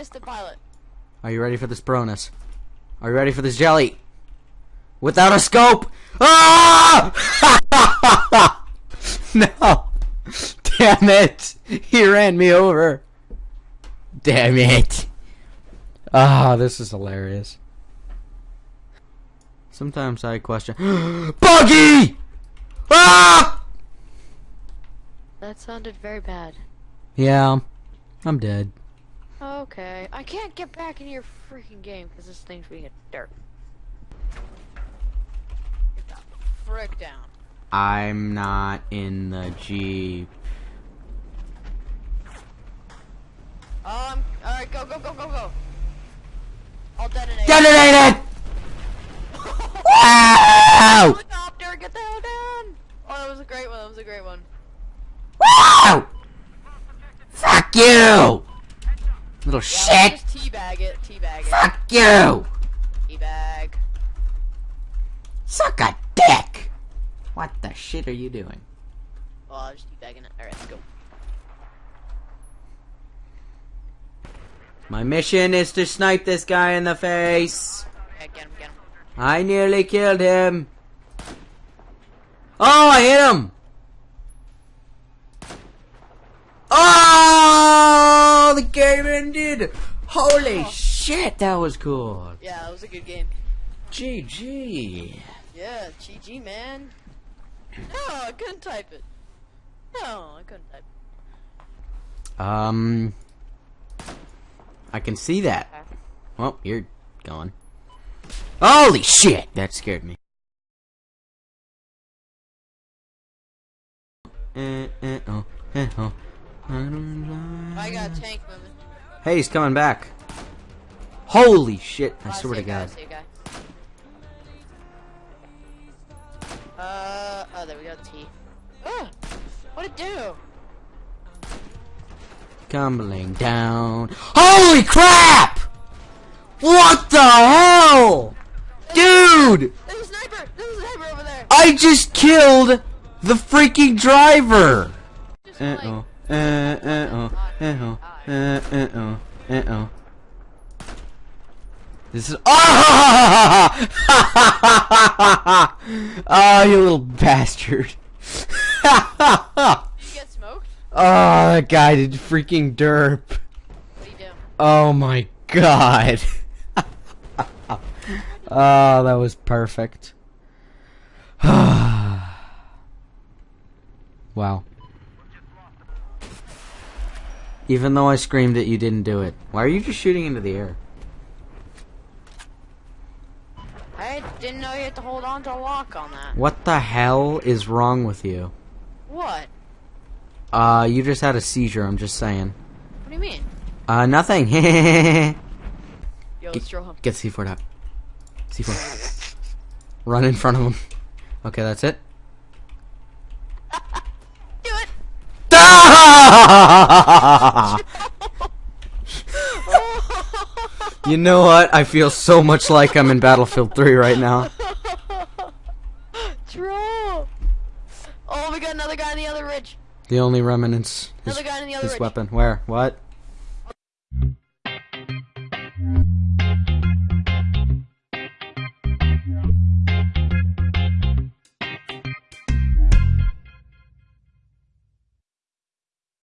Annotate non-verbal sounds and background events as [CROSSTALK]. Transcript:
Missed the pilot. Are you ready for this bronus? Are you ready for this jelly? Without a scope! Ah! [LAUGHS] no! Damn it! He ran me over. Damn it. Ah, this is hilarious. Sometimes I question. [GASPS] Buggy! Ah! That sounded very bad. Yeah, I'm dead. Okay, I can't get back into your freaking game because this thing's being a dirt. Get the frick down. I'm not in the Jeep. Um, alright, go, go, go, go, go. I'll detonate. Detonate it! [LAUGHS] Wow! Helicopter, get the hell down! Oh, that was a great one, that was a great one. Wow! Fuck you! Little Yeah, shit! teabag it, teabag it. Fuck you! Teabag. Suck a dick! What the shit are you doing? Oh, I was teabagging it. Alright, let's go. My mission is to snipe this guy in the face. Okay, get him, get him. I nearly killed him. Oh, I hit him! Oh, the game ended! Holy shit, that was cool. Yeah, that was a good game. GG. Yeah, GG, man. No, I couldn't type it. No, I couldn't type it. Um, I can see that. Well, you're gone. Holy shit! That scared me. Eh, eh, oh, eh, oh. I got tank moving. Hey, he's coming back. Holy shit! I Oh, swear to God. see a guy. Uh, oh, there we go, T. Ugh, what'd it do? Tumbling down. Holy crap! What the hell? Dude! There's a sniper! There's a sniper over there! I just killed the freaking driver! Just Uh like, oh. Uh oh. Uh oh. Uh uh oh. Oh. This is. [LAUGHS] Ah! oh, you little bastard. oh, Did you get smoked? Oh [LAUGHS] that guy did freaking derp. What do you? Oh my god. oh, [LAUGHS] that was perfect. [SIGHS] wow. Even though I screamed it, you didn't do it. Why are you just shooting into the air? I didn't know you had to hold on to a lock on that. What the hell is wrong with you? What? Uh, you just had a seizure, I'm just saying. What do you mean? Uh, nothing. [LAUGHS] Get Yo, let's drill him. Get C4 out. C4. Run in front of him. Okay, that's it. Do it! You know what? I feel so much like I'm in Battlefield 3 right now. Troll! Oh, we got another guy in the other ridge. The only remnants Another guy in the other his ridge. weapon. Where? What?